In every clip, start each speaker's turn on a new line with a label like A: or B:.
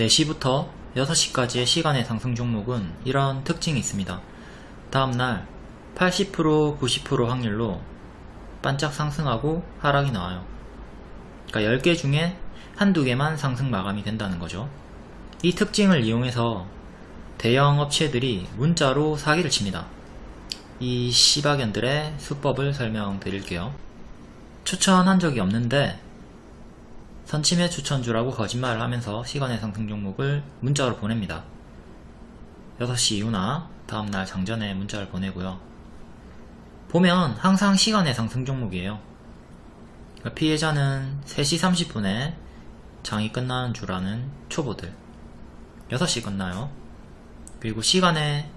A: 4시부터 6시까지의 시간의 상승 종목은 이런 특징이 있습니다. 다음날 80% 90% 확률로 반짝 상승하고 하락이 나와요. 그러니까 10개 중에 한두 개만 상승 마감이 된다는 거죠. 이 특징을 이용해서 대형 업체들이 문자로 사기를 칩니다. 이 시바견들의 수법을 설명드릴게요. 추천한 적이 없는데 선침해 추천주라고 거짓말을 하면서 시간의 상승 종목을 문자로 보냅니다. 6시 이후나 다음날 장전에 문자를 보내고요. 보면 항상 시간의 상승 종목이에요. 그러니까 피해자는 3시 30분에 장이 끝나는 줄 아는 초보들 6시 끝나요. 그리고 시간에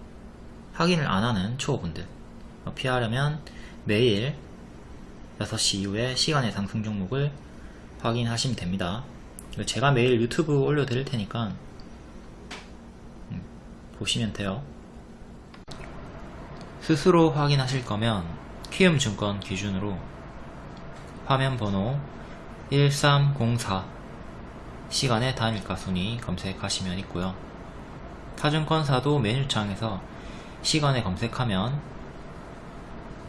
A: 확인을 안 하는 초보분들 피하려면 매일 6시 이후에 시간의 상승 종목을 확인하시면 됩니다. 제가 매일 유튜브 올려드릴 테니까 음, 보시면 돼요. 스스로 확인하실 거면 키움증권 기준으로 화면 번호 1304 시간의 단일가 순위 검색하시면 있고요. 타증권사도 메뉴창에서 시간에 검색하면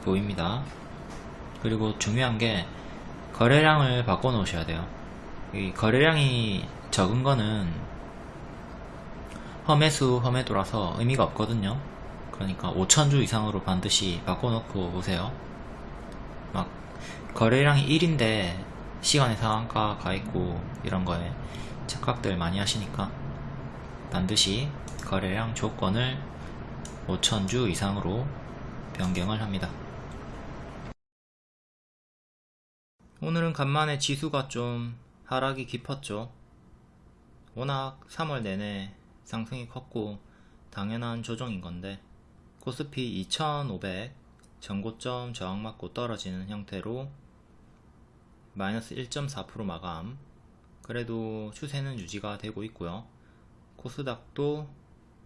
A: 보입니다. 그리고 중요한 게 거래량을 바꿔 놓으셔야 돼요. 이 거래량이 적은 거는 험해수 험해도라서 의미가 없거든요. 그러니까 5천주 이상으로 반드시 바꿔 놓고 오세요. 막 거래량이 1인데 시간의 상한가 가 있고 이런 거에 착각들 많이 하시니까 반드시 거래량 조건을 5천주 이상으로 변경을 합니다. 오늘은 간만에 지수가 좀 하락이 깊었죠. 워낙 3월 내내 상승이 컸고 당연한 조정인 건데 코스피 2500 전고점 저항 맞고 떨어지는 형태로 마이너스 1.4% 마감 그래도 추세는 유지가 되고 있고요. 코스닥도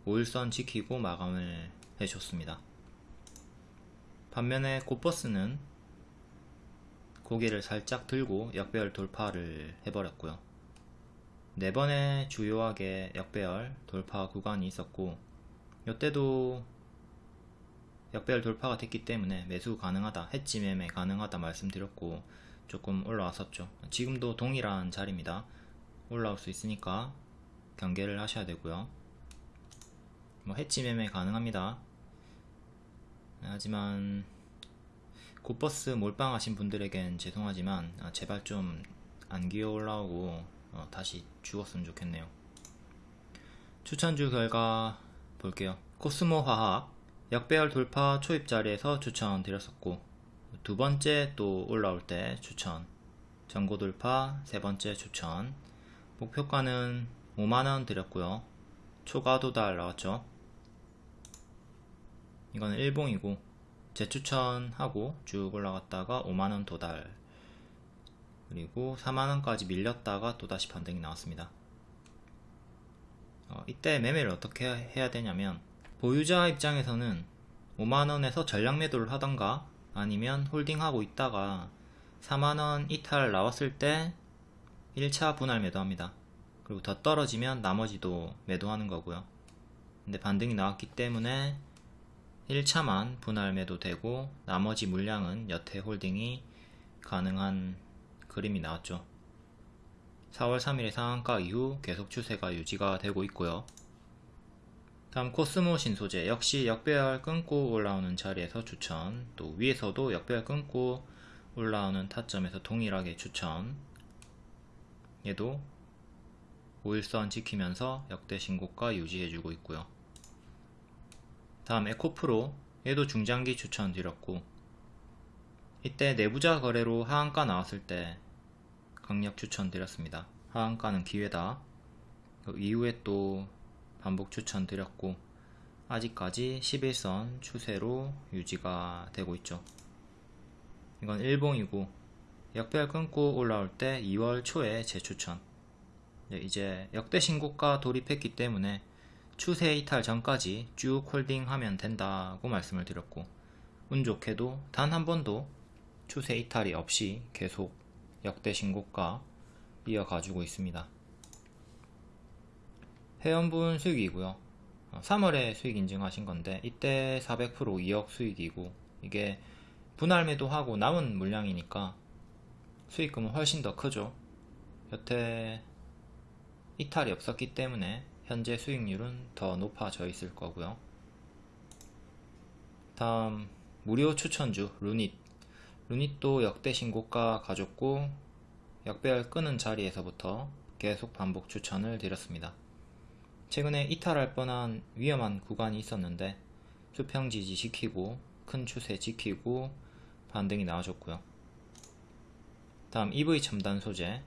A: 5일선 지키고 마감을 해줬습니다. 반면에 코버스는 고개를 살짝 들고 역배열 돌파를 해버렸고요. 네 번의 주요하게 역배열 돌파 구간이 있었고 이때도 역배열 돌파가 됐기 때문에 매수 가능하다, 해지 매매 가능하다 말씀드렸고 조금 올라왔었죠. 지금도 동일한 자리입니다. 올라올 수 있으니까 경계를 하셔야 되고요. 뭐 해지 매매 가능합니다. 하지만 굿버스 몰빵하신 분들에겐 죄송하지만 아, 제발 좀 안 기어 올라오고 어, 다시 죽었으면 좋겠네요. 추천주 결과 볼게요. 코스모 화학 역배열 돌파 초입 자리에서 추천 드렸었고 두 번째 또 올라올 때 추천. 전고 돌파 세 번째 추천. 목표가는 5만원 드렸고요. 초과 도달 나왔죠. 이건 일봉이고 재추천하고 쭉 올라갔다가 5만원 도달. 그리고 4만원까지 밀렸다가 또다시 반등이 나왔습니다. 어, 이때 매매를 어떻게 해야 되냐면 보유자 입장에서는 5만원에서 전량 매도를 하던가 아니면 홀딩하고 있다가 4만원 이탈 나왔을 때 1차 분할 매도합니다. 그리고 더 떨어지면 나머지도 매도하는 거고요. 근데 반등이 나왔기 때문에 1차만 분할 매도되고 나머지 물량은 여태 홀딩이 가능한 그림이 나왔죠. 4월 3일의 상한가 이후 계속 추세가 유지가 되고 있고요. 다음 코스모 신소재 역시 역배열 끊고 올라오는 자리에서 추천 또 위에서도 역배열 끊고 올라오는 타점에서 동일하게 추천 얘도 5일선 지키면서 역대 신고가 유지해주고 있고요. 다음 에코프로 얘도 중장기 추천드렸고 이때 내부자 거래로 하한가 나왔을 때 강력 추천드렸습니다. 하한가는 기회다. 그 이후에 또 반복 추천드렸고 아직까지 11선 추세로 유지가 되고 있죠. 이건 일봉이고 역별 끊고 올라올 때 2월 초에 재추천 이제 역대 신고가 돌입했기 때문에 추세 이탈 전까지 쭉 홀딩하면 된다고 말씀을 드렸고 운 좋게도 단 한 번도 추세 이탈이 없이 계속 역대 신고가 이어가지고 있습니다. 회원분 수익이고요 3월에 수익 인증하신 건데 이때 400% 2억 수익이고 이게 분할 매도하고 남은 물량이니까 수익금은 훨씬 더 크죠 여태 이탈이 없었기 때문에 현재 수익률은 더 높아져 있을 거고요. 다음 무료 추천주 루닛. 루닛도 역대 신고가 가졌고 역배열 끄는 자리에서부터 계속 반복 추천을 드렸습니다. 최근에 이탈할 뻔한 위험한 구간이 있었는데 수평 지지 지키고 큰 추세 지키고 반등이 나와줬고요. 다음 EV 첨단 소재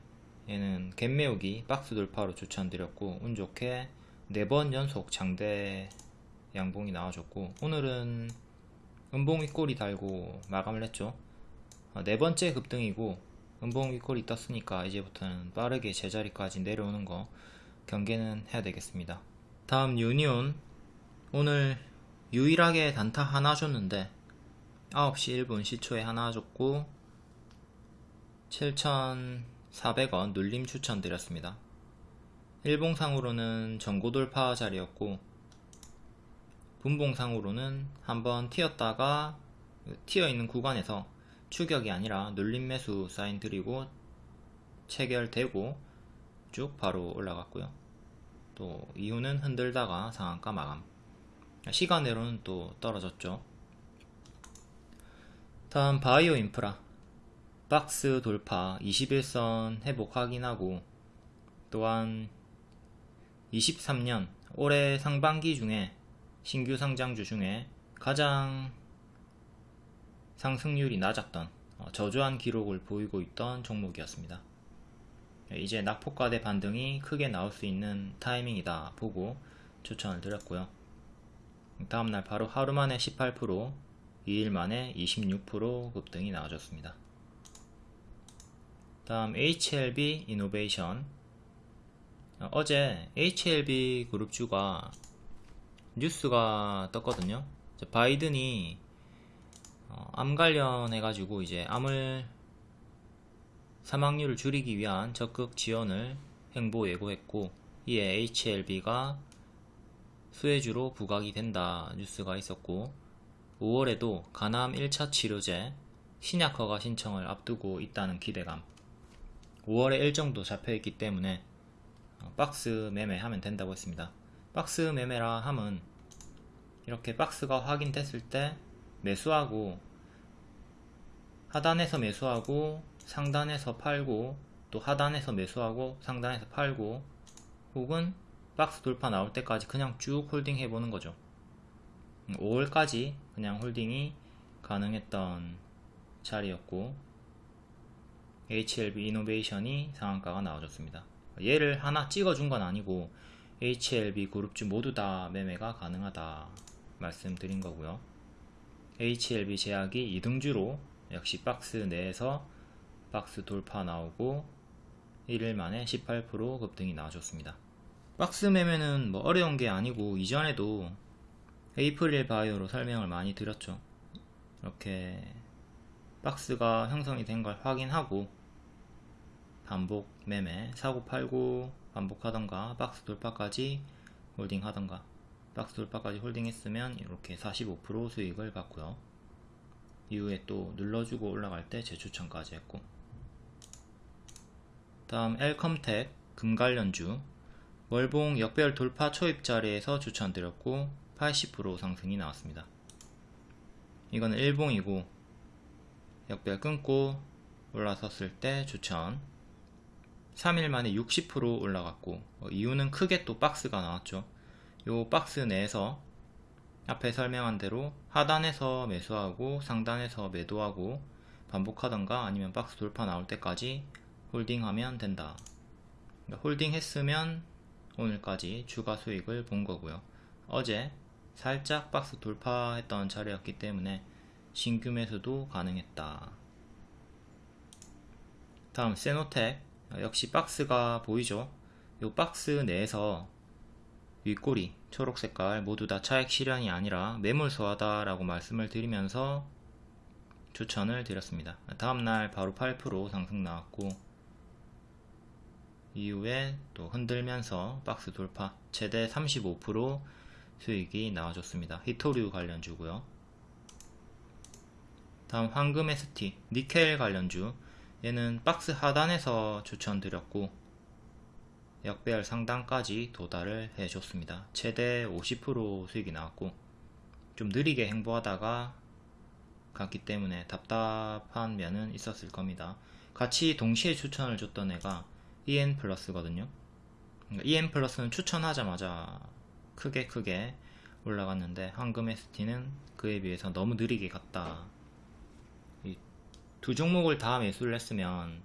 A: 얘는 갭매우기 박스 돌파로 추천드렸고 운 좋게 4번 연속 장대 양봉이 나와줬고 오늘은 은봉 윗골이 달고 마감을 했죠. 네 번째 급등이고 은봉 윗골이 떴으니까 이제부터는 빠르게 제자리까지 내려오는 거 경계는 해야 되겠습니다. 다음 유니온. 오늘 유일하게 단타 하나 줬는데 9시 1분 시초에 하나 줬고 7,400원 눌림 추천드렸습니다. 일봉상으로는 전고돌파 자리였고 분봉상으로는 한번 튀었다가 튀어있는 구간에서 추격이 아니라 눌림 매수 사인 드리고 체결되고 쭉 바로 올라갔고요. 또 이후는 흔들다가 상한가 마감. 시간으로는 또 떨어졌죠. 다음 바이오 인프라 박스 돌파 21선 회복 확인하고 또한 23년 올해 상반기 중에 신규 상장주 중에 가장 상승률이 낮았던 어, 저조한 기록을 보이고 있던 종목이었습니다. 이제 낙폭과대 반등이 크게 나올 수 있는 타이밍이다 보고 추천을 드렸고요. 다음날 바로 하루 만에 18% 2일 만에 26% 급등이 나와줬습니다. 다음 HLB 이노베이션 어제 HLB 그룹주가 뉴스가 떴거든요. 바이든이 어, 암 관련해 가지고 이제 암을 사망률을 줄이기 위한 적극 지원을 행보 예고했고 이에 HLB가 수혜주로 부각이 된다 뉴스가 있었고 5월에도 간암 1차 치료제 신약 허가 신청을 앞두고 있다는 기대감 5월에 일정도 잡혀있기 때문에 어, 박스 매매하면 된다고 했습니다. 박스 매매라 함은 이렇게 박스가 확인됐을 때 매수하고 하단에서 매수하고 상단에서 팔고 또 하단에서 매수하고 상단에서 팔고 혹은 박스 돌파 나올 때까지 그냥 쭉 홀딩 해보는 거죠. 5월까지 그냥 홀딩이 가능했던 자리였고 HLB 이노베이션이 상한가가 나와줬습니다 얘를 하나 찍어준 건 아니고 HLB 그룹주 모두 다 매매가 가능하다 말씀드린 거고요 HLB 제약이 2등주로 역시 박스 내에서 박스 돌파 나오고 1일 만에 18% 급등이 나와줬습니다. 박스 매매는 뭐 어려운 게 아니고 이전에도 에이프릴 바이오로 설명을 많이 드렸죠. 이렇게 박스가 형성이 된 걸 확인하고 반복 매매 사고 팔고 반복하던가 박스 돌파까지 홀딩 하던가 박스 돌파까지 홀딩 했으면 이렇게 45% 수익을 받고요. 이후에 또 눌러주고 올라갈 때 재추천까지 했고 다음 엘컴텍 금관련주 월봉 역별 돌파 초입 자리에서 추천드렸고 80% 상승이 나왔습니다. 이건 일봉이고 역별 끊고 올라섰을 때 추천 3일 만에 60% 올라갔고 어, 이유는 크게 또 박스가 나왔죠. 요 박스 내에서 앞에 설명한 대로 하단에서 매수하고 상단에서 매도하고 반복하던가 아니면 박스 돌파 나올 때까지 홀딩하면 된다. 그러니까 홀딩 했으면 오늘까지 추가 수익을 본 거고요. 어제 살짝 박스 돌파했던 자리였기 때문에 신규 매수도 가능했다. 다음 세노텍 역시 박스가 보이죠? 이 박스 내에서 윗꼬리 초록 색깔 모두 다 차액 실현이 아니라 매물소하다 라고 말씀을 드리면서 추천을 드렸습니다. 다음날 바로 8% 상승 나왔고 이후에 또 흔들면서 박스 돌파 최대 35% 수익이 나와줬습니다. 히토류 관련주고요. 다음 황금 ST 니켈 관련주 얘는 박스 하단에서 추천드렸고 역배열 상단까지 도달을 해줬습니다. 최대 50% 수익이 나왔고 좀 느리게 행보하다가 갔기 때문에 답답한 면은 있었을 겁니다. 같이 동시에 추천을 줬던 애가 EN 플러스거든요. 그러니까 EN 플러스는 추천하자마자 크게 크게 올라갔는데 황금 ST는 그에 비해서 너무 느리게 갔다. 이두 종목을 다 매수를 했으면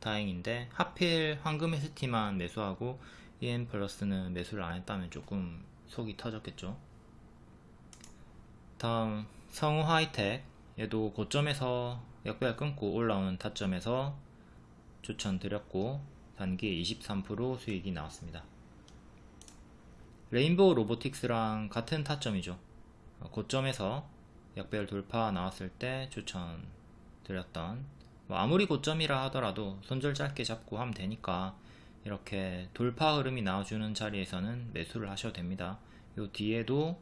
A: 다행인데 하필 황금 ST만 매수하고 EN 플러스는 매수를 안 했다면 조금 속이 터졌겠죠. 다음 성우 하이텍 얘도 고점에서 역배열 끊고 올라오는 타점에서 추천드렸고 단기 23% 수익이 나왔습니다. 레인보우 로보틱스랑 같은 타점이죠. 고점에서 역배열 돌파 나왔을 때 추천 드렸던 뭐 아무리 고점이라 하더라도 손절 짧게 잡고 하면 되니까 이렇게 돌파 흐름이 나와주는 자리에서는 매수를 하셔도 됩니다. 요 뒤에도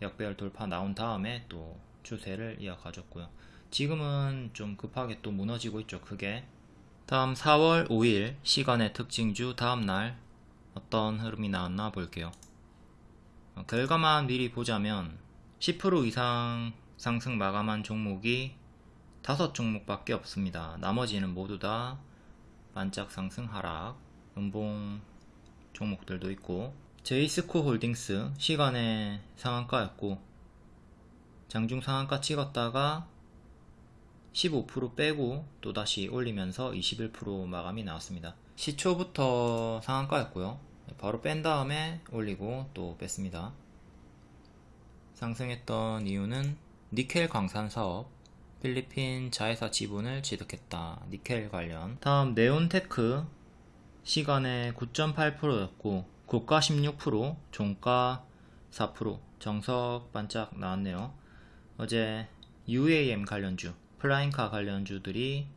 A: 역배열 돌파 나온 다음에 또 추세를 이어가졌고요. 지금은 좀 급하게 또 무너지고 있죠. 크게. 다음 4월 5일 시간의 특징주 다음날 어떤 흐름이 나왔나 볼게요. 어, 결과만 미리 보자면 10% 이상 상승 마감한 종목이 5종목밖에 없습니다. 나머지는 모두 다 반짝 상승 하락, 음봉 종목들도 있고 제이스코 홀딩스 시간의 상한가였고 장중 상한가 찍었다가 15% 빼고 또다시 올리면서 21% 마감이 나왔습니다. 시초부터 상한가였고요. 바로 뺀 다음에 올리고 또 뺐습니다. 상승했던 이유는 니켈 광산 사업, 필리핀 자회사 지분을 취득했다. 니켈 관련. 다음 네온테크 시간외 9.8%였고 고가 16%, 종가 4%, 정석 반짝 나왔네요. 어제 UAM 관련주, 플라잉카 관련주들이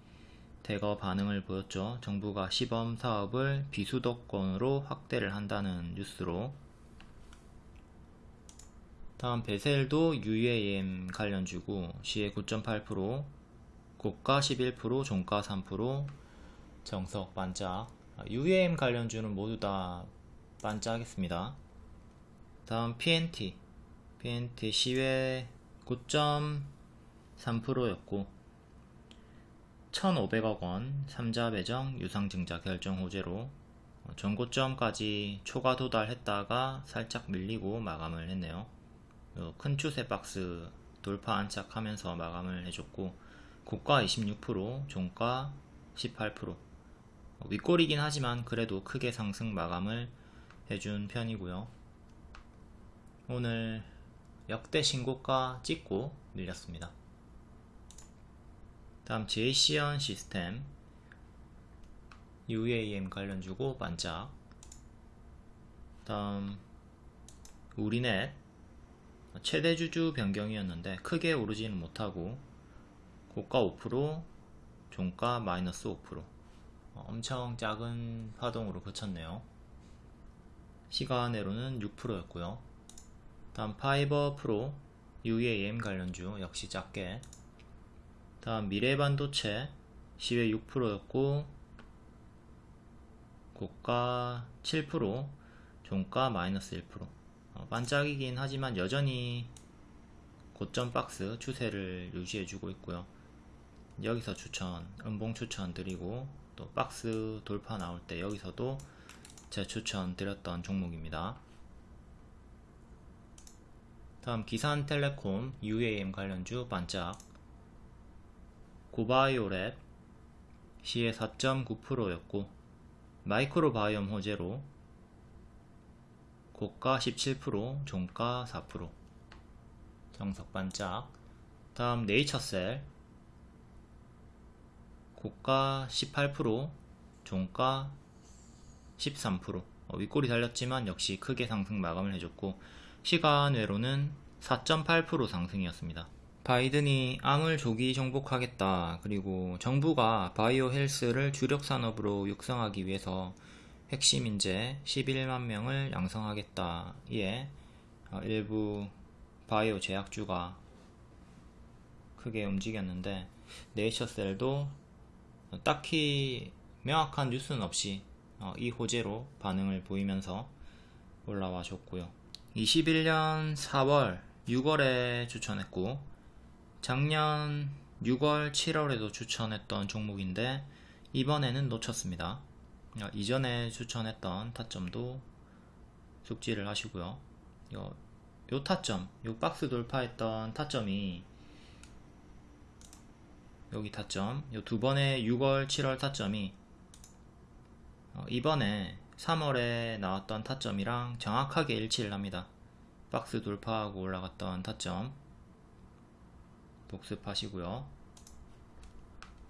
A: 대거 반응을 보였죠. 정부가 시범 사업을 비수도권으로 확대를 한다는 뉴스로 다음 베셀도 UAM 관련주고 시에 9.8% 고가 11% 종가 3% 정석 반짝 UAM 관련주는 모두 다 반짝했습니다. 다음 PNT PNT 시외 9.3%였고 1,500억 원 3자 배정 유상증자 결정 호재로 전고점까지 초과 도달했다가 살짝 밀리고 마감을 했네요. 큰 추세 박스 돌파 안착하면서 마감을 해줬고 고가 26% 종가 18% 윗골이긴 하지만 그래도 크게 상승 마감을 해준 편이고요. 오늘 역대 신고가 찍고 밀렸습니다. 다음 JCN 시스템 UAM 관련주고 반짝 다음 우리넷 최대 주주 변경이었는데 크게 오르지는 못하고 고가 5% 종가 마이너스 5% 엄청 작은 파동으로 그쳤네요. 시간으로는 6%였고요. 다음 파이버 프로 UAM 관련주 역시 작게. 다음 미래반도체 시외 6%였고 고가 7% 종가 마이너스 1% 어, 반짝이긴 하지만 여전히 고점 박스 추세를 유지해주고 있고요. 여기서 추천 음봉 추천 드리고 또 박스 돌파 나올 때 여기서도 제 추천 드렸던 종목입니다. 다음 기산텔레콤 UAM 관련주 반짝. 고바이오랩 시외 4.9%였고 마이크로바이옴 호재로 고가 17% 종가 4% 정석 반짝 다음 네이처셀 고가 18% 종가 13% 어, 윗골이 달렸지만 역시 크게 상승 마감을 해줬고 시간 외로는 4.8% 상승이었습니다. 바이든이 암을 조기 정복하겠다. 그리고 정부가 바이오 헬스를 주력 산업으로 육성하기 위해서 핵심 인재 11만 명을 양성하겠다. 이에 어, 일부 바이오 제약주가 크게 움직였는데 네이처셀도 딱히 명확한 뉴스는 없이 어, 이 호재로 반응을 보이면서 올라와 줬고요. 21년 4월, 6월에 추천했고 작년 6월, 7월에도 추천했던 종목인데 이번에는 놓쳤습니다. 어, 이전에 추천했던 타점도 숙지를 하시고요. 요, 요 타점, 요 박스 돌파했던 타점이 여기 타점, 요 두 번의 6월, 7월 타점이 어, 이번에 3월에 나왔던 타점이랑 정확하게 일치를 합니다. 박스 돌파하고 올라갔던 타점 복습하시고요.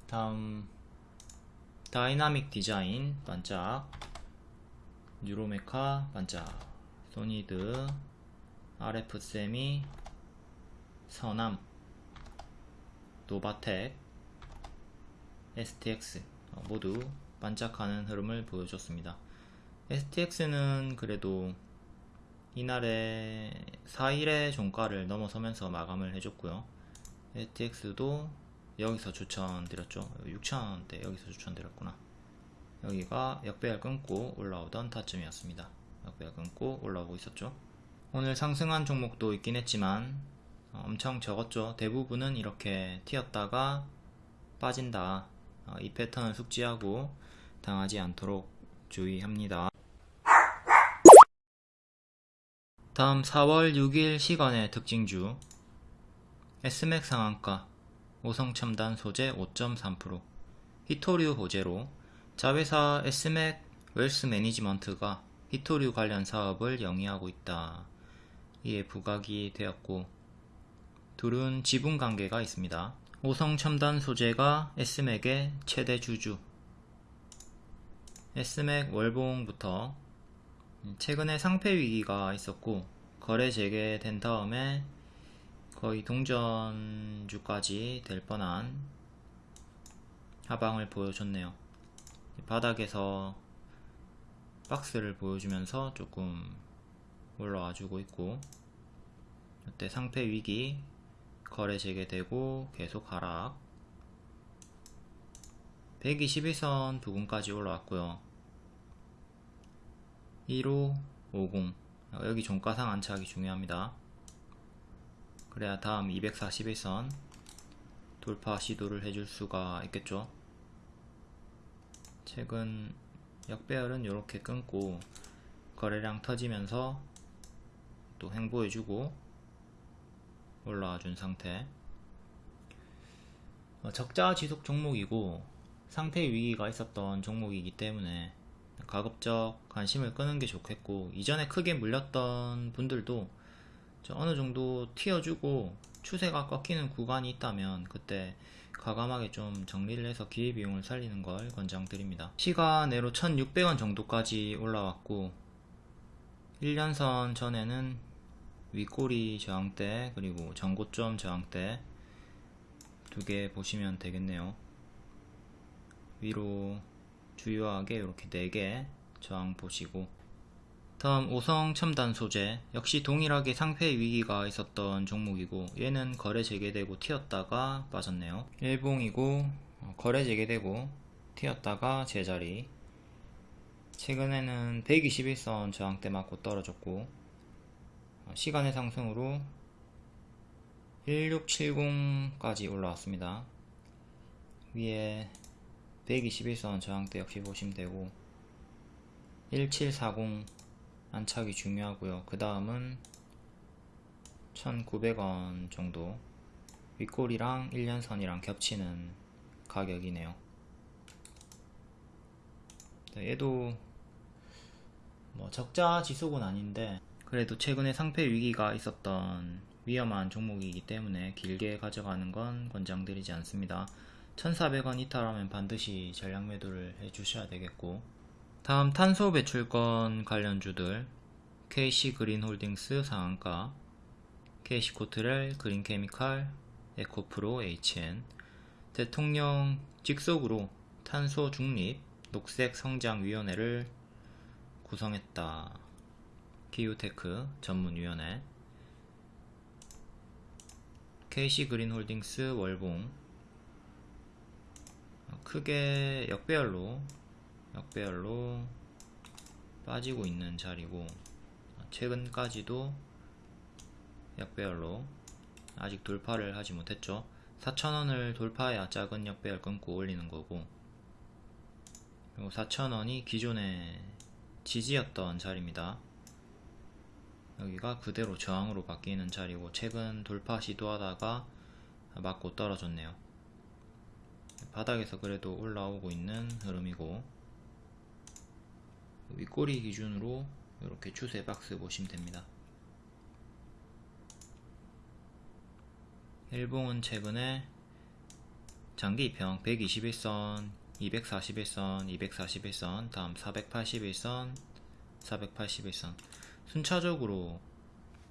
A: 다음 다이나믹 디자인 반짝 뉴로메카 반짝 소니드 RF 세미 서남 노바텍 STX 어, 모두 반짝하는 흐름을 보여줬습니다. STX는 그래도 이날에 4일의 종가를 넘어서면서 마감을 해줬고요. STX도 여기서 추천드렸죠. 6,000원대 여기서 추천드렸구나. 여기가 역배열 끊고 올라오던 타점이었습니다. 역배열 끊고 올라오고 있었죠. 오늘 상승한 종목도 있긴 했지만 어, 엄청 적었죠. 대부분은 이렇게 튀었다가 빠진다. 어, 이 패턴을 숙지하고 당하지 않도록 주의합니다. 다음 4월 6일 시간의 특징주 S맥 상한가 오성첨단 소재 5.3% 히토류 호재로 자회사 S맥 웰스 매니지먼트가 히토류 관련 사업을 영위하고 있다. 이에 부각이 되었고 둘은 지분 관계가 있습니다. 오성첨단 소재가 S맥의 최대 주주 S맥 월봉부터 최근에 상패 위기가 있었고 거래 재개된 다음에 거의 동전주까지 될 뻔한 하방을 보여줬네요. 바닥에서 박스를 보여주면서 조금 올라와 주고 있고 이때 상패 위기 거래 재개되고 계속 하락. 121선 부근까지 올라왔고요. 1550 여기 종가상 안착이 중요합니다 그래야 다음 241선 돌파 시도를 해줄 수가 있겠죠? 최근 역배열은 이렇게 끊고 거래량 터지면서 또 행보해주고 올라와 준 상태. 어, 적자 지속 종목이고 상태 위기가 있었던 종목이기 때문에 가급적 관심을 끄는 게 좋겠고 이전에 크게 물렸던 분들도 어느 정도 튀어주고 추세가 꺾이는 구간이 있다면 그때 과감하게 좀 정리를 해서 기회비용을 살리는 걸 권장드립니다. 시가내로 1600원 정도까지 올라왔고 1년선 전에는 윗꼬리 저항대 그리고 전고점 저항대 두 개 보시면 되겠네요. 위로 주요하게 이렇게 4개 저항 보시고 다음 오성 첨단 소재. 역시 동일하게 상패 위기가 있었던 종목이고 얘는 거래 재개되고 튀었다가 빠졌네요. 일봉이고 어, 거래 재개되고 튀었다가 제자리. 최근에는 121선 저항대 맞고 떨어졌고 어, 시간의 상승으로 1670까지 올라왔습니다. 위에 121선 저항대 역시 보시면 되고 1740 안착이 중요하고요. 그 다음은 1900원 정도. 윗골이랑 1년선이랑 겹치는 가격이네요. 얘도 뭐 적자 지속은 아닌데 그래도 최근에 상패 위기가 있었던 위험한 종목이기 때문에 길게 가져가는 건 권장드리지 않습니다. 1400원 이탈하면 반드시 전량 매도를 해주셔야 되겠고 다음 탄소 배출권 관련주들 KC그린홀딩스 상한가 KC코트렐 그린케미칼 에코프로 HN 대통령 직속으로 탄소 중립 녹색 성장위원회를 구성했다. 기후테크 전문위원회 KC 그린홀딩스 월봉 크게 역배열로 역배열로 빠지고 있는 자리고 최근까지도 역배열로 아직 돌파를 하지 못했죠. 4,000원을 돌파해야 작은 역배열 끊고 올리는 거고 그리고 4,000원이 기존의 지지였던 자리입니다. 여기가 그대로 저항으로 바뀌는 자리고 최근 돌파 시도하다가 맞고 떨어졌네요. 바닥에서 그래도 올라오고 있는 흐름이고 윗꼬리 기준으로 이렇게 추세 박스 보시면 됩니다. 일봉은 최근에 장기 입형 121선 241선 241선 다음 481선 481선. 순차적으로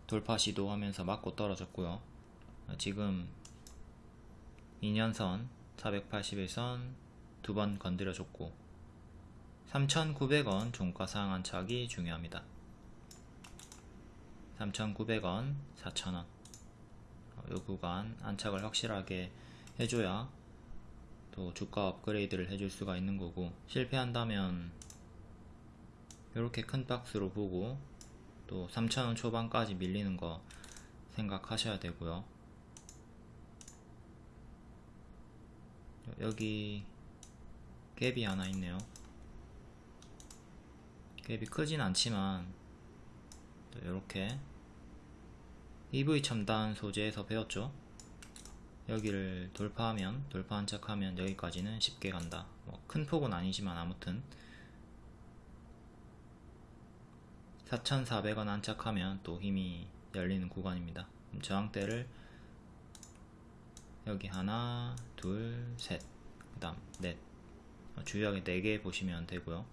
A: 돌파 시도하면서 맞고 떨어졌고요. 지금 2년선 481선 두 번 건드려줬고 3,900원 종가 상한 안착이 중요합니다. 3,900원 4,000원. 이 구간 안착을 확실하게 해줘야 또 주가 업그레이드를 해줄 수가 있는 거고 실패한다면 이렇게 큰 박스로 보고 또 3,000원 초반까지 밀리는 거 생각하셔야 되고요. 여기 갭이 하나 있네요 갭이 크진 않지만 이렇게 EV 첨단 소재에서 배웠죠? 여기를 돌파하면 돌파 한 척하면 여기까지는 쉽게 간다. 뭐 큰 폭은 아니지만 아무튼 4,400원 안착하면 또 힘이 열리는 구간입니다. 저항대를 여기 하나 둘셋그 다음 넷. 주요하게 4개 보시면 되고요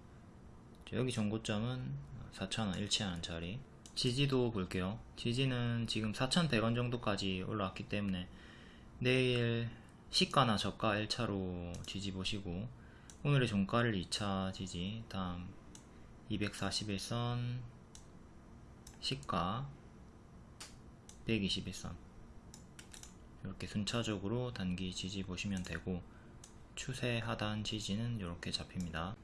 A: 여기 정고점은 4,000원 일치하는 자리. 지지도 볼게요. 지지는 지금 4,100원 정도까지 올라왔기 때문에 내일 시가나 저가 1차로 지지 보시고 오늘의 종가를 2차 지지. 다음 241선 시가 121선. 이렇게 순차적으로 단기 지지 보시면 되고 추세 하단 지지는 이렇게 잡힙니다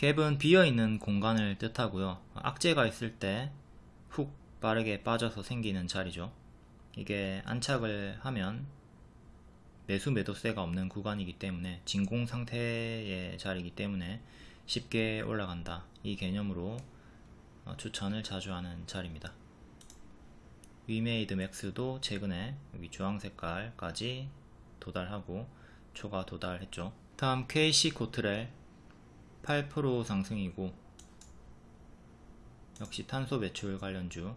A: 갭은 비어있는 공간을 뜻하고요. 악재가 있을 때 훅 빠르게 빠져서 생기는 자리죠. 이게 안착을 하면 매수 매도세가 없는 구간이기 때문에 진공 상태의 자리이기 때문에 쉽게 올라간다. 이 개념으로 어, 추천을 자주 하는 자리입니다. 위메이드 맥스도 최근에 여기 주황 색깔까지 도달하고 초과 도달했죠. 다음 KC 코트렐 8% 상승이고 역시 탄소 매출 관련주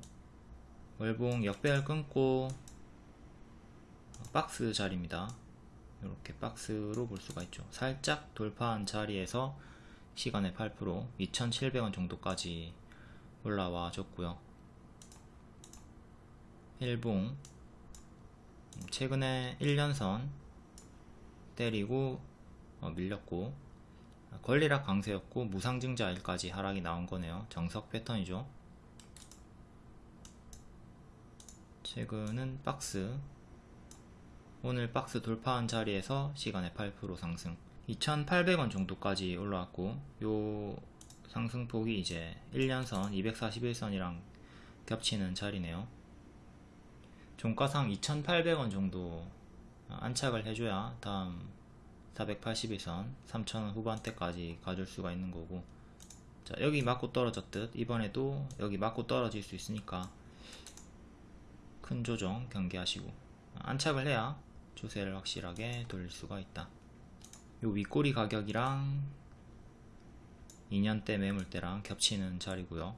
A: 월봉 역배열 끊고 박스 자리입니다. 이렇게 박스로 볼 수가 있죠. 살짝 돌파한 자리에서 시간외 8% 2700원 정도까지 올라와 줬고요. 일봉 최근에 1년선 때리고 어, 밀렸고 권리락 강세였고 무상증자일까지 하락이 나온 거네요. 정석 패턴이죠. 최근은 박스. 오늘 박스 돌파한 자리에서 시간에 8% 상승. 2800원 정도까지 올라왔고 요 상승폭이 이제 1년선 241선이랑 겹치는 자리네요. 종가상 2800원 정도 안착을 해줘야 다음 481선 3000원 후반대까지 가줄 수가 있는 거고. 자 여기 맞고 떨어졌듯 이번에도 여기 맞고 떨어질 수 있으니까 큰 조정 경계하시고 안착을 해야 추세를 확실하게 돌릴 수가 있다. 요 윗꼬리 가격이랑 2년대 매물대랑 겹치는 자리고요.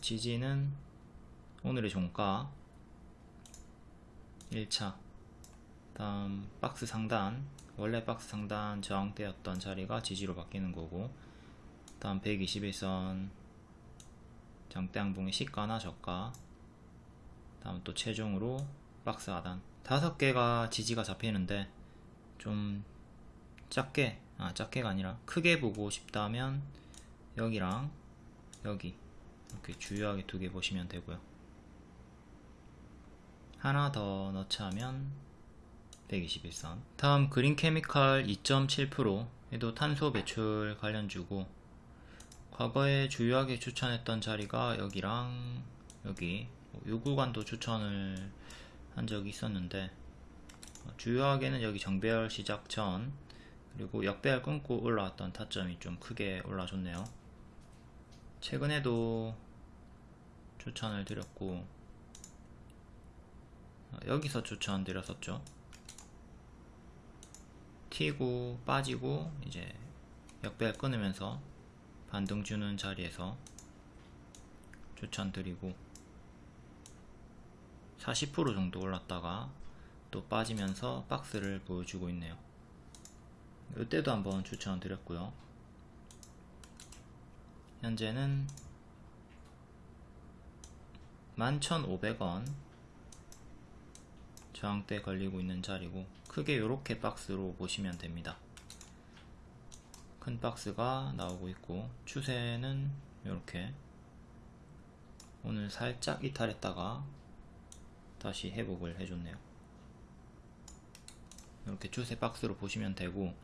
A: 지지는 오늘의 종가 1차 다음 박스 상단 원래 박스 상단 저항대였던 자리가 지지로 바뀌는 거고 다음 121선 장대양봉의 시가나 저가 다음 또 최종으로 박스 하단. 다섯 개가 지지가 잡히는데 좀 작게 아 작게가 아니라 크게 보고 싶다면 여기랑 여기 이렇게 주요하게 두 개 보시면 되고요. 하나 더 넣자 하면 121선. 다음 그린 케미칼 2.7% 얘도 탄소 배출 관련주고 과거에 주요하게 추천했던 자리가 여기랑 여기 요 구간도 추천을 한 적이 있었는데 어, 주요하게는 여기 정배열 시작 전 그리고 역배열 끊고 올라왔던 타점이 좀 크게 올라줬네요. 최근에도 추천을 드렸고 어, 여기서 추천 드렸었죠 튀고 빠지고 이제 역배열 끊으면서 반등 주는 자리에서 추천드리고 40% 정도 올랐다가 또 빠지면서 박스를 보여주고 있네요. 이때도 한번 추천드렸고요. 현재는 11,500원 저항대 걸리고 있는 자리고 크게 이렇게 박스로 보시면 됩니다. 큰 박스가 나오고 있고 추세는 이렇게. 오늘 살짝 이탈했다가 다시 회복을 해줬네요. 이렇게 추세 박스로 보시면 되고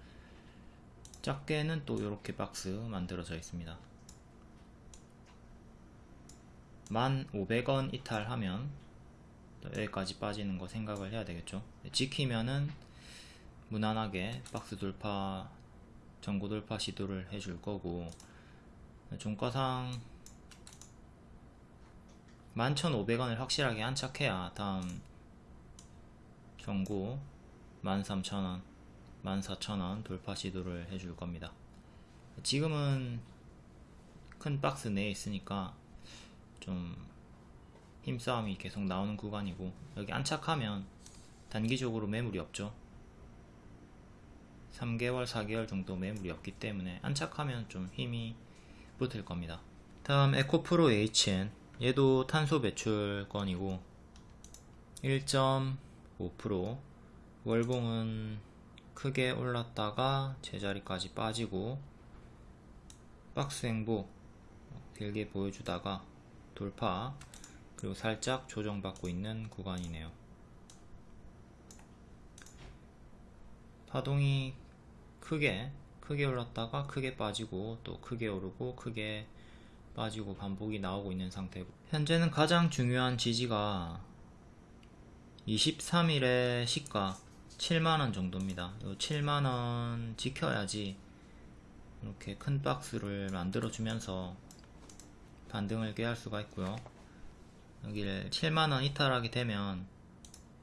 A: 작게는 또 이렇게 박스 만들어져 있습니다. 1500원 이탈하면 여기까지 빠지는 거 생각을 해야 되겠죠? 지키면은 무난하게 박스 돌파 전고 돌파 시도를 해줄 거고 종가상 11,500원을 확실하게 안착해야 다음 전고 13,000원 14,000원 돌파 시도를 해줄 겁니다. 지금은 큰 박스 내에 있으니까 좀 힘싸움이 계속 나오는 구간이고 여기 안착하면 단기적으로 매물이 없죠. 3개월 4개월 정도 매물이 없기 때문에 안착하면 좀 힘이 붙을 겁니다. 다음 에코프로 HN 얘도 탄소 배출권이고 1.5% 월봉은 크게 올랐다가 제자리까지 빠지고 박스 행보 길게 보여주다가 돌파 그리고 살짝 조정받고 있는 구간이네요. 파동이 크게 크게 올랐다가 크게 빠지고 또 크게 오르고 크게 빠지고 반복이 나오고 있는 상태고. 현재는 가장 중요한 지지가 23일의 시가 7만원 정도입니다. 7만원 지켜야지 이렇게 큰 박스를 만들어 주면서 반등을 꾀할 수가 있고요 여기를 7만원 이탈하게 되면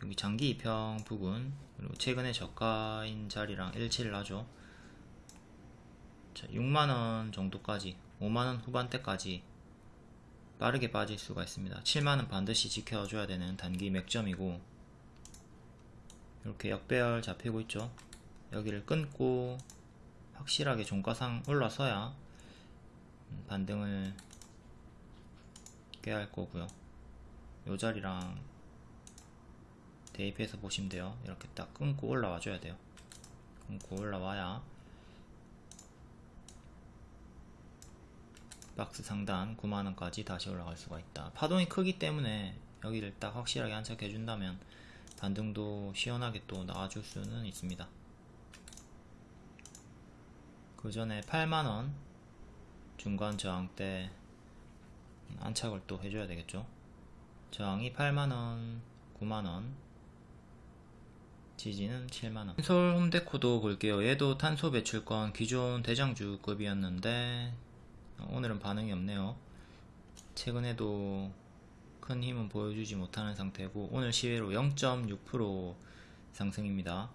A: 여기 장기 2평 부근 그리고 최근에 저가인 자리랑 일치를 하죠. 자, 6만원 정도까지 5만원 후반대까지 빠르게 빠질 수가 있습니다. 7만원 반드시 지켜줘야 되는 단기 맥점이고 이렇게 역배열 잡히고 있죠. 여기를 끊고 확실하게 종가상 올라서야 반등을 깨할 거고요 요 자리랑 대입해서 보시면 돼요. 이렇게 딱 끊고 올라와 줘야 돼요. 끊고 올라와야 박스 상단 9만원까지 다시 올라갈 수가 있다. 파동이 크기 때문에 여기를 딱 확실하게 안착해 준다면 반등도 시원하게 또 나와줄 수는 있습니다. 그 전에 8만원 중간 저항 때 안착을 또 해줘야 되겠죠 저항이 8만원 9만원 지지는 7만원. 서울 홈데코도 볼게요. 얘도 탄소 배출권 기존 대장주급이었는데 오늘은 반응이 없네요. 최근에도 큰 힘은 보여주지 못하는 상태고 오늘 시외로 0.6% 상승입니다.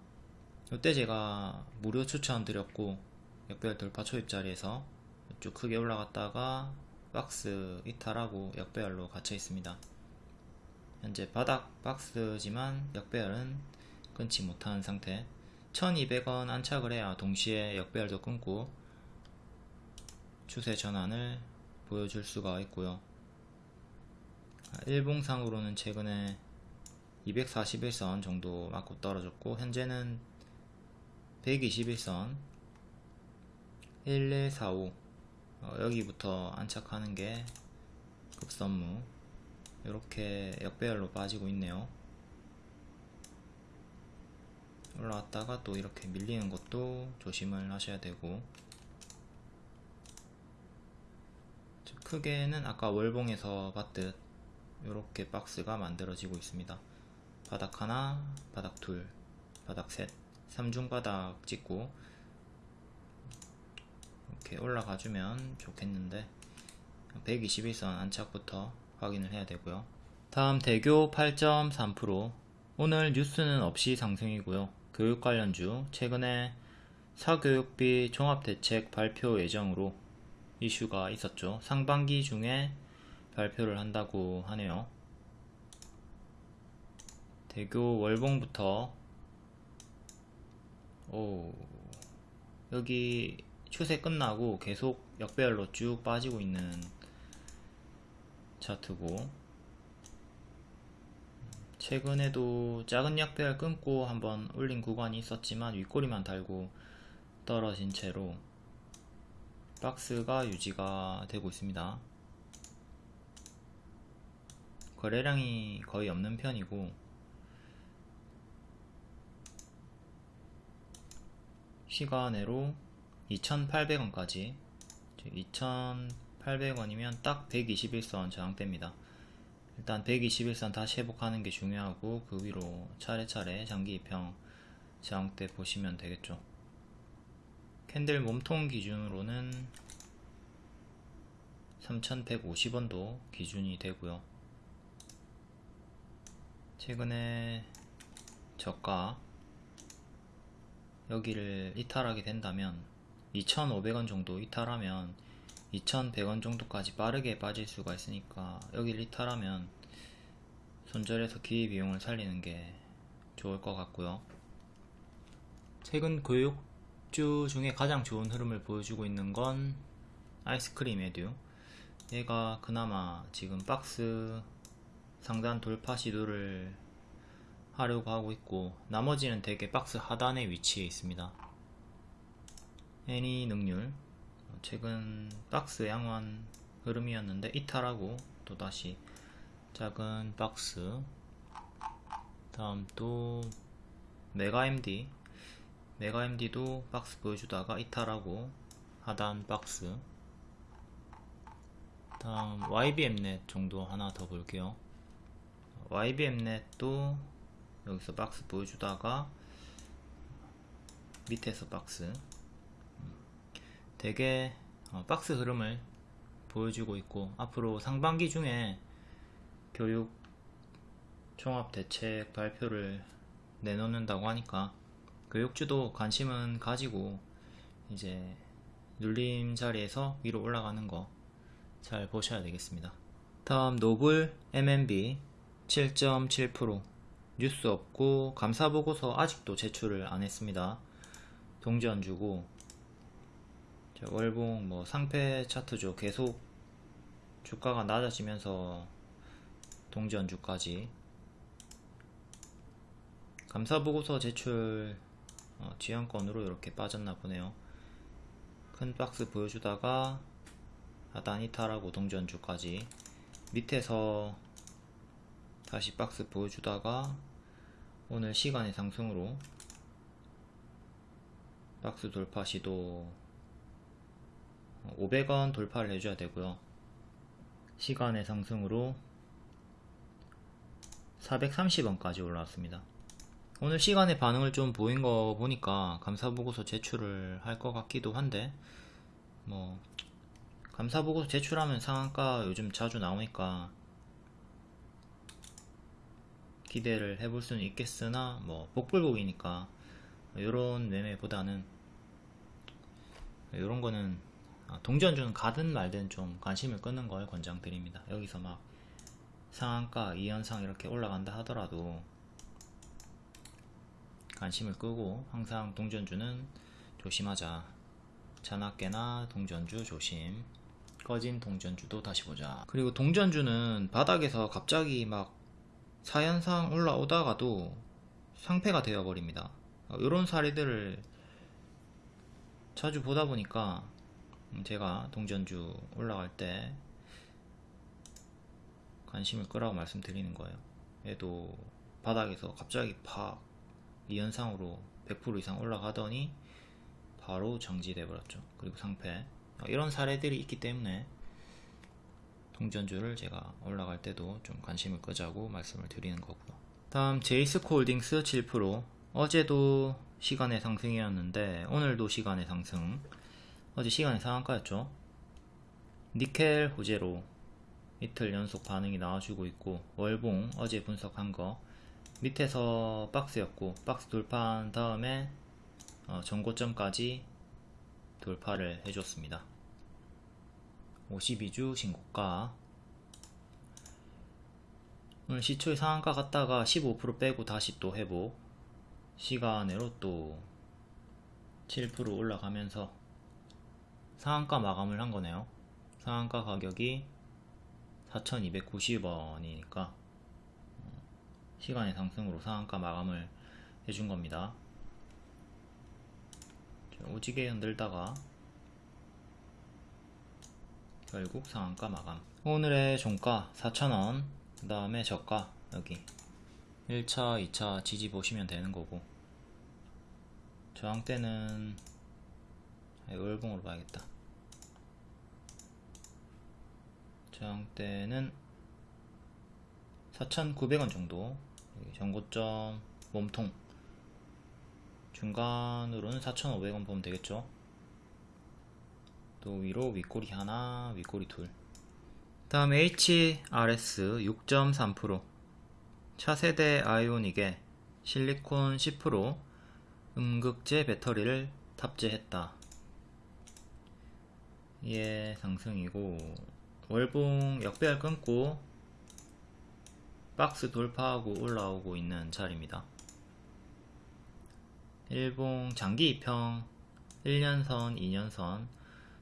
A: 이때 제가 무료 추천 드렸고 역별 돌파 초입 자리에서 쭉 크게 올라갔다가 박스 이탈하고 역배열로 갇혀 있습니다 현재 바닥 박스지만 역배열은 끊지 못하는 상태. 1200원 안착을 해야 동시에 역배열도 끊고 추세 전환을 보여줄 수가 있고요. 일봉상으로는 최근에 241선 정도 맞고 떨어졌고 현재는 121선. 1145 어, 여기부터 안착하는 게 급선무 이렇게 역배열로 빠지고 있네요. 올라왔다가 또 이렇게 밀리는 것도 조심을 하셔야 되고. 크게는 아까 월봉에서 봤듯 이렇게 박스가 만들어지고 있습니다. 바닥 하나 바닥 둘 바닥 셋 3중 바닥 찍고 이렇게 올라가 주면 좋겠는데. 121선 안착부터 확인을 해야 되고요. 다음 대교 8.3% 오늘 뉴스는 없이 상승이고요. 교육 관련주 최근에 사교육비 종합대책 발표 예정으로 이슈가 있었죠. 상반기 중에 발표를 한다고 하네요. 대교 월봉부터. 오 여기 추세 끝나고 계속 역배열로 쭉 빠지고 있는 차트고. 최근에도 작은 역배열 끊고 한번 올린 구간이 있었지만 윗꼬리만 달고 떨어진 채로 박스가 유지가 되고 있습니다. 거래량이 거의 없는 편이고. 시간으로 2,800원까지 2,800원이면 딱 121선 저항대입니다. 일단 121선 다시 회복하는 게 중요하고 그 위로 차례차례 장기 입형 저항대 보시면 되겠죠. 캔들 몸통 기준으로는 3,150원도 기준이 되고요. 최근에 저가 여기를 이탈하게 된다면 2,500원 정도 이탈하면 2,100원 정도까지 빠르게 빠질 수가 있으니까 여기를 이탈하면 손절해서 기회비용을 살리는 게 좋을 것 같고요. 최근 교육주 중에 가장 좋은 흐름을 보여주고 있는 건 아이스크림 에듀. 얘가 그나마 지금 박스 상단 돌파 시도를 하려고 하고 있고 나머지는 대개 박스 하단에 위치해 있습니다. 애니 능률 최근 박스 양호한 흐름이었는데 이탈하고 또다시 작은 박스. 다음 또 메가MD 메가MD도 박스 보여주다가 이탈하고 하단 박스. 다음 YBM넷 정도 하나 더 볼게요. YBM넷도 여기서 박스 보여주다가 밑에서 박스 되게 어, 박스 흐름을 보여주고 있고 앞으로 상반기 중에 교육 종합 대책 발표를 내놓는다고 하니까 교육주도 관심은 가지고 이제 눌림 자리에서 위로 올라가는 거 잘 보셔야 되겠습니다. 다음 노블 MNB 7.7% 뉴스 없고 감사보고서 아직도 제출을 안 했습니다. 동지 안주고 월봉 뭐 상패 차트죠. 계속 주가가 낮아지면서 동지 안주까지. 감사보고서 제출 어, 지연권으로 이렇게 빠졌나 보네요. 큰 박스 보여주다가 하단 이탈하고 동전주까지. 밑에서 다시 박스 보여주다가 오늘 시간의 상승으로 박스 돌파 시도 500원 돌파를 해줘야 되고요. 시간의 상승으로 430원까지 올라왔습니다. 오늘 시간의 반응을 좀 보인 거 보니까 감사보고서 제출을 할 것 같기도 한데 뭐 감사보고서 제출하면 상한가 요즘 자주 나오니까 기대를 해볼 수는 있겠으나 뭐 복불복이니까 이런 매매보다는 이런 거는 아, 동전주는 가든 말든 좀 관심을 끄는 걸 권장드립니다 여기서 막 상한가 2연상 이렇게 올라간다 하더라도 관심을 끄고 항상 동전주는 조심하자 자나깨나 동전주 조심 꺼진 동전주도 다시 보자. 그리고 동전주는 바닥에서 갑자기 막 사연상 올라오다가도 상패가 되어버립니다. 이런 사례들을 자주 보다 보니까 제가 동전주 올라갈 때 관심을 끄라고 말씀드리는 거예요. 얘도 바닥에서 갑자기 팍 이현상으로 100% 이상 올라가더니 바로 정지돼 버렸죠. 그리고 상패 이런 사례들이 있기 때문에 동전주를 제가 올라갈 때도 좀 관심을 끄자고 말씀을 드리는 거고요. 다음 제이스코홀딩스 7% 어제도 시간의 상승이었는데 오늘도 시간의 상승 어제 시간의 상한가였죠. 니켈 호재로 이틀 연속 반응이 나와주고 있고 월봉 어제 분석한 거 밑에서 박스였고 박스 돌파한 다음에 어, 전고점까지 돌파를 해줬습니다. 52주 신고가. 오늘 시초의 상한가 갔다가 15% 빼고 다시 또 회복. 시간으로 또 7% 올라가면서 상한가 마감을 한 거네요 상한가 가격이 4290원이니까 시간의 상승으로 상한가 마감을 해준 겁니다. 오지게 흔들다가 결국 상한가 마감. 오늘의 종가 4,000원, 그 다음에 저가 여기 1차, 2차 지지 보시면 되는 거고 저항대는 월봉으로 봐야겠다. 저항대는 4,900원 정도. 전고점 몸통. 중간으로는 4,500원 보면 되겠죠? 또 위로 윗꼬리 하나 윗꼬리 둘. 다음 HRS 6.3% 차세대 아이오닉에 실리콘 10% 음극재 배터리를 탑재했다. 이에 상승이고 월봉 역배열 끊고 박스 돌파하고 올라오고 있는 자리입니다. 일봉 장기 2평 1년선, 2년선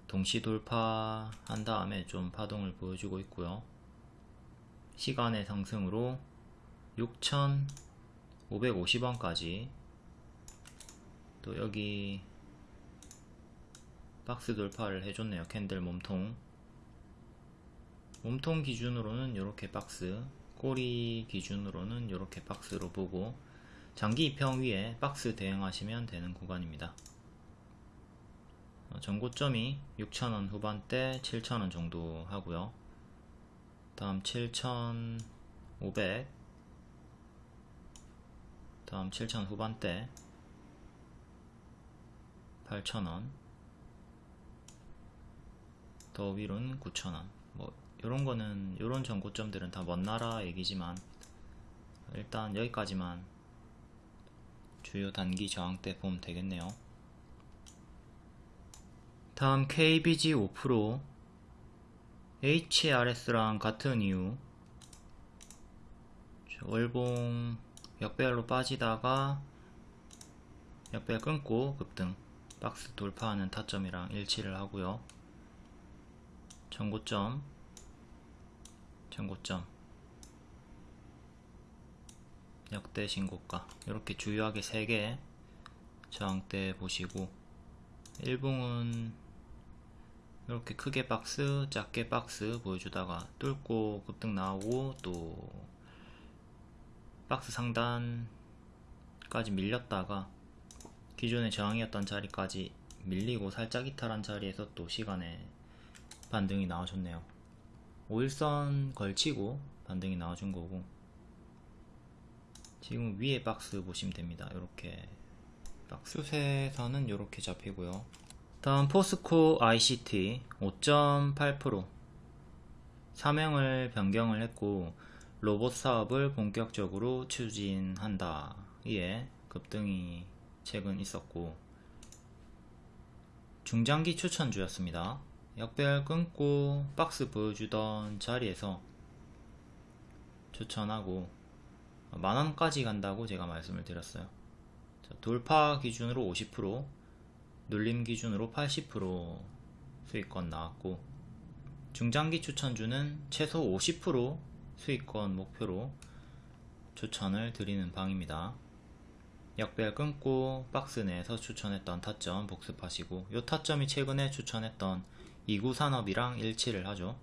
A: 동시 돌파한 다음에 좀 파동을 보여주고 있고요. 시간의 상승으로 6,550원까지 또 여기 박스 돌파를 해줬네요. 캔들 몸통 몸통 기준으로는 이렇게 박스 꼬리 기준으로는 이렇게 박스로 보고 장기 이평 위에 박스 대응하시면 되는 구간입니다. 어, 전고점이 6,000원 후반대 7,000원 정도 하고요. 다음 7,500 다음 7,000 후반대 8,000원 더 위로는 9,000원 뭐 요런 거는 요런 전고점들은 다 먼 나라 얘기지만 일단 여기까지만 주요 단기 저항대 보면 되겠네요. 다음 KBG 5% HRS랑 같은 이유. 월봉 역배열로 빠지다가 역배열 끊고 급등 박스 돌파하는 타점이랑 일치를 하고요. 전고점 전고점. 역대 신고가. 이렇게 주요하게 3개 저항대 보시고 일봉은 이렇게 크게 박스 작게 박스 보여주다가 뚫고 급등 나오고 또 박스 상단까지 밀렸다가 기존의 저항이었던 자리까지 밀리고 살짝 이탈한 자리에서 또 시간에 반등이 나와줬네요 5일선 걸치고 반등이 나와준 거고 지금 위에 박스 보시면 됩니다. 이렇게 박스세선은 이렇게 잡히고요. 다음 포스코 ICT 5.8% 사명을 변경을 했고 로봇 사업을 본격적으로 추진한다. 이에 급등이 최근 있었고 중장기 추천주였습니다 역배열 끊고 박스 보여주던 자리에서 추천하고 만원까지 간다고 제가 말씀을 드렸어요 자, 돌파 기준으로 50% 눌림 기준으로 80% 수익권 나왔고 중장기 추천주는 최소 50% 수익권 목표로 추천을 드리는 방입니다. 역별 끊고 박스 내에서 추천했던 타점 복습하시고 이 타점이 최근에 추천했던 2구 산업이랑 일치를 하죠.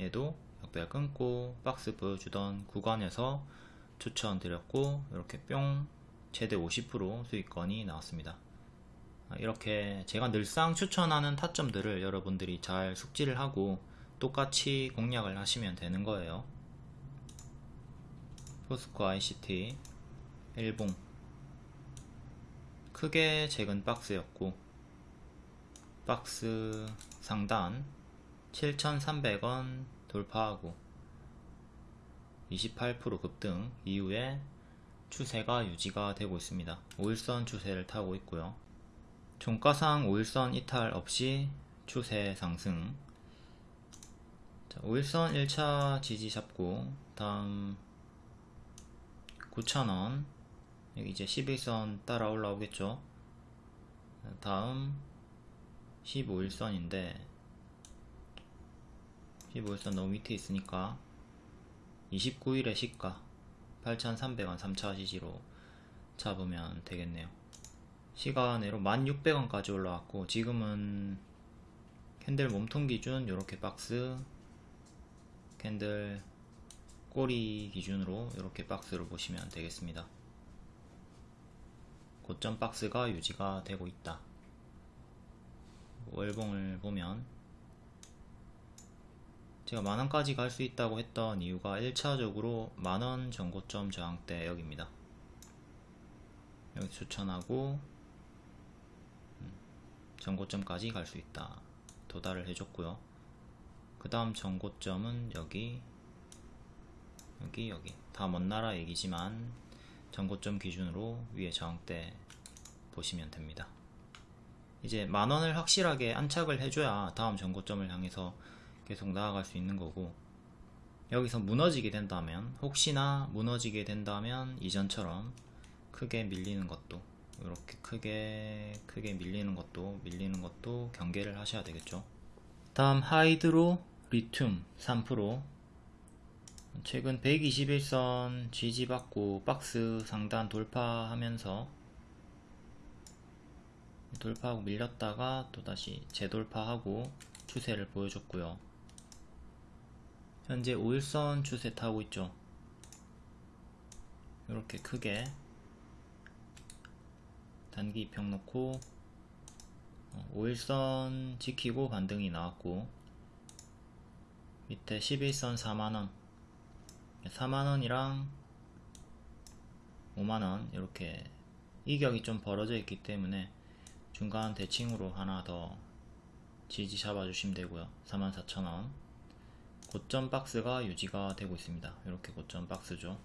A: 얘도 역별 끊고 박스 보여주던 구간에서 추천드렸고 이렇게 뿅 최대 50% 수익권이 나왔습니다. 아, 이렇게 제가 늘상 추천하는 타점들을 여러분들이 잘 숙지를 하고 똑같이 공략을 하시면 되는 거예요. 포스코 ICT 일봉 크게 작은 박스였고 박스 상단 7,300원 돌파하고 28% 급등 이후에 추세가 유지가 되고 있습니다. 5일선 추세를 타고 있고요. 종가상 5일선 이탈 없이 추세 상승 자, 5일선 1차 지지 잡고 다음 9,000원 여기 이제 11선 따라 올라오겠죠 다음 15일선인데 15일선 너무 밑에 있으니까 29일의 시가 8,300원 3차 지지로 잡으면 되겠네요. 시간외로 1,600원까지 올라왔고 지금은 캔들 몸통 기준 이렇게 박스 캔들 꼬리 기준으로 이렇게 박스를 보시면 되겠습니다. 고점 박스가 유지가 되고 있다 월봉을 보면 제가 만원까지 갈 수 있다고 했던 이유가 1차적으로 만원 전고점 저항대 여기입니다. 여기 추천하고 음, 전고점까지 갈 수 있다. 도달을 해줬고요. 그 다음 전고점은 여기 여기 여기. 다 먼 나라 얘기지만 전고점 기준으로 위에 저항대 보시면 됩니다 이제 만원을 확실하게 안착을 해줘야 다음 전고점을 향해서 계속 나아갈 수 있는 거고 여기서 무너지게 된다면 혹시나 무너지게 된다면 이전처럼 크게 밀리는 것도 이렇게 크게 크게 밀리는 것도 밀리는 것도 경계를 하셔야 되겠죠. 다음 하이드로 리튬 3% 최근 121선 지지받고 박스 상단 돌파하면서 돌파하고 밀렸다가 또다시 재돌파하고 추세를 보여줬고요. 현재 5일선 추세 타고 있죠. 이렇게 크게 단기 입평 놓고 5일선 지키고 반등이 나왔고 밑에 11선 4만원. 4만원이랑 5만원 이렇게 이격이 좀 벌어져 있기 때문에 중간 대칭으로 하나 더 지지 잡아 주시면 되고요. 44,000원. 고점 박스가 유지가 되고 있습니다. 이렇게 고점 박스죠.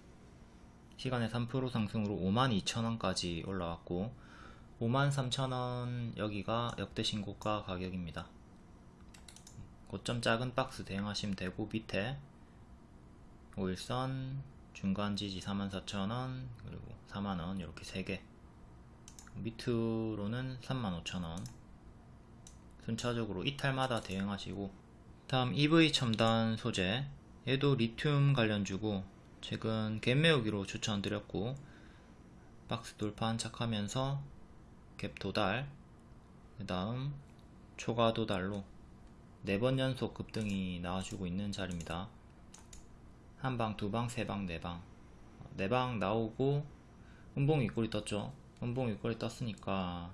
A: 시간에 3% 상승으로 52,000원까지 올라왔고 53,000원 여기가 역대 신고가 가격입니다. 고점 작은 박스 대응하시면 되고 밑에 5일선 중간 지지 44,000원 그리고 4만원 이렇게 3개 밑으로는 35,000원. 순차적으로 이탈마다 대응하시고 다음 EV 첨단 소재 얘도 리튬 관련주고 최근 갭매우기로 추천드렸고 박스 돌파 안착하면서 갭 도달 그 다음 초과 도달로 4번 연속 급등이 나와주고 있는 자리입니다. 한방, 두방, 세방, 네방. 네방 나오고 음봉 윗골이 떴죠 음봉 윗골이 떴으니까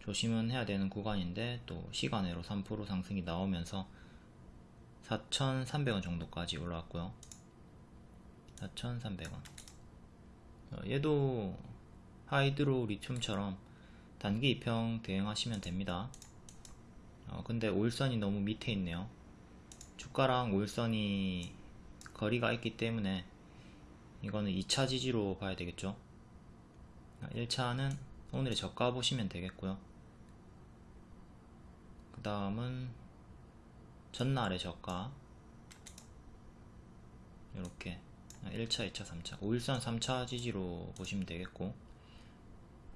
A: 조심은 해야 되는 구간인데 또 시간으로 3% 상승이 나오면서 4,300원 정도까지 올라왔고요. 4,300원. 얘도 하이드로 리튬처럼 단기 입형 대응하시면 됩니다. 어, 근데 5일선이 너무 밑에 있네요. 주가랑 5일선이 거리가 있기 때문에 이거는 2차 지지로 봐야 되겠죠 1차는 오늘의 저가 보시면 되겠고요. 그 다음은 전날의 저가. 이렇게. 1차 2차 3차. 5일선 3차 지지로 보시면 되겠고.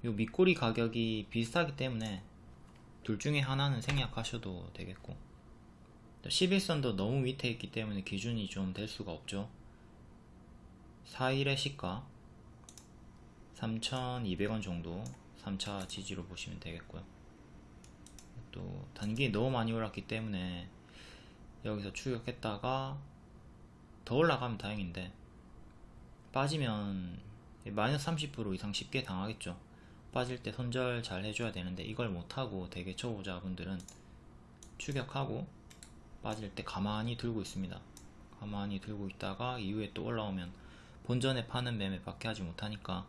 A: 요 밑꼬리 가격이 비슷하기 때문에 둘 중에 하나는 생략하셔도 되겠고. 11선도 너무 밑에 있기 때문에 기준이 좀 될 수가 없죠. 4일의 시가 3,200원 정도 3차 지지로 보시면 되겠고요. 또 단기 너무 많이 올랐기 때문에 여기서 추격했다가 더 올라가면 다행인데 빠지면 마이너스 30% 이상 쉽게 당하겠죠. 빠질 때 손절 잘 해줘야 되는데 이걸 못하고 되게 초보자분들은 추격하고 빠질 때 가만히 들고 있습니다. 가만히 들고 있다가 이후에 또 올라오면 본전에 파는 매매 밖에 하지 못하니까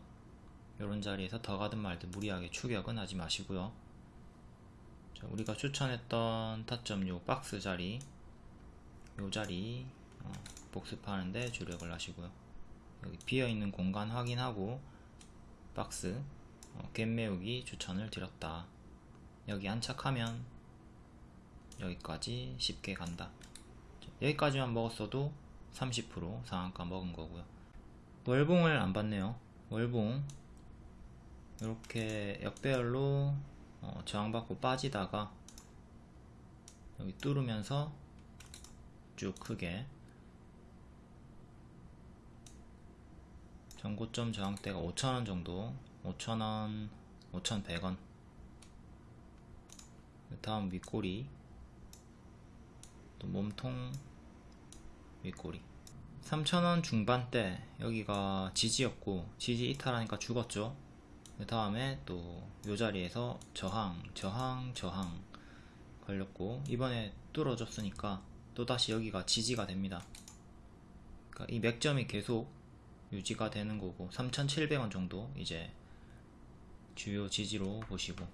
A: 이런 자리에서 더 가든 말든 무리하게 추격은 하지 마시고요. 자, 우리가 추천했던 타점 요 박스 자리 요 자리 어, 복습하는데 주력을 하시고요. 여기 비어있는 공간 확인하고 박스 어, 갭 메우기 추천을 드렸다. 여기 안착하면 여기까지 쉽게 간다. 자, 여기까지만 먹었어도 30% 상한가 먹은 거고요. 월봉을 안 봤네요. 월봉 이렇게 역배열로 어, 저항받고 빠지다가 여기 뚫으면서 쭉 크게 전고점 저항대가 5,000원 정도 5,000원 5,100원. 다음 윗꼬리 또 몸통 윗꼬리. 3,000원 중반대 여기가 지지였고 지지 이탈하니까 죽었죠 그 다음에 또 요 자리에서 저항 저항 저항 걸렸고 이번에 뚫어졌으니까 또다시 여기가 지지가 됩니다. 그러니까 이 맥점이 계속 유지가 되는 거고 3,700원 정도 이제 주요 지지로 보시고